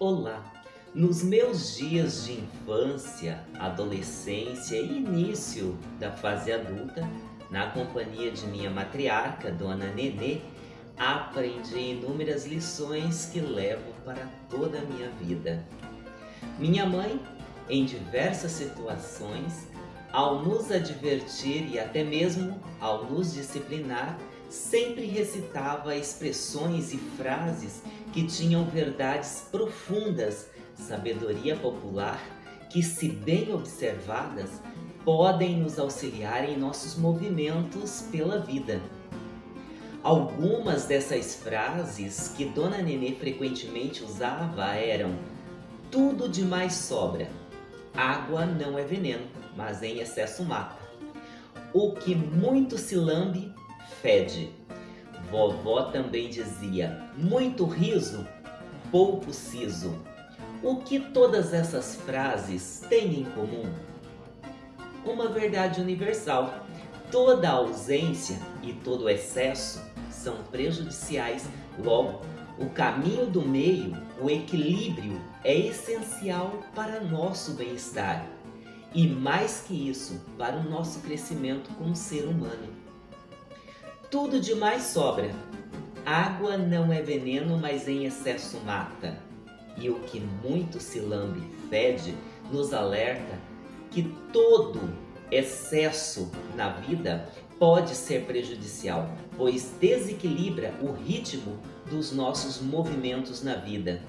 Olá! Nos meus dias de infância, adolescência e início da fase adulta, na companhia de minha matriarca, Dona Nenê, aprendi inúmeras lições que levo para toda a minha vida. Minha mãe, em diversas situações, ao nos advertir e até mesmo ao nos disciplinar, sempre recitava expressões e frases que tinham verdades profundas, sabedoria popular, que se bem observadas, podem nos auxiliar em nossos movimentos pela vida. Algumas dessas frases que Dona Nenê frequentemente usava eram Tudo demais sobra, água não é veneno, mas em excesso mata. O que muito se lambe, fede. Vovó também dizia, muito riso, pouco siso. O que todas essas frases têm em comum? Uma verdade universal. Toda ausência e todo excesso são prejudiciais, logo, o caminho do meio, o equilíbrio, é essencial para nosso bem-estar e, mais que isso, para o nosso crescimento como ser humano. Tudo demais sobra. Água não é veneno, mas em excesso mata. E o que muito se lambe fede nos alerta que todo excesso na vida pode ser prejudicial, pois desequilibra o ritmo dos nossos movimentos na vida.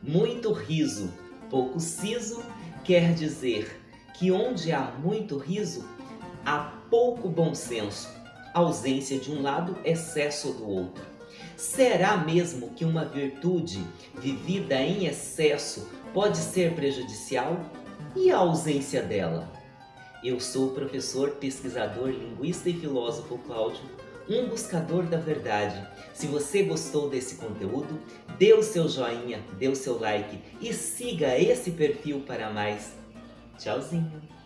Muito riso, pouco siso, quer dizer que onde há muito riso, há pouco bom senso ausência de um lado, excesso do outro. Será mesmo que uma virtude vivida em excesso pode ser prejudicial? E a ausência dela? Eu sou o professor, pesquisador, linguista e filósofo Cláudio, um buscador da verdade. Se você gostou desse conteúdo, dê o seu joinha, dê o seu like e siga esse perfil para mais. Tchauzinho!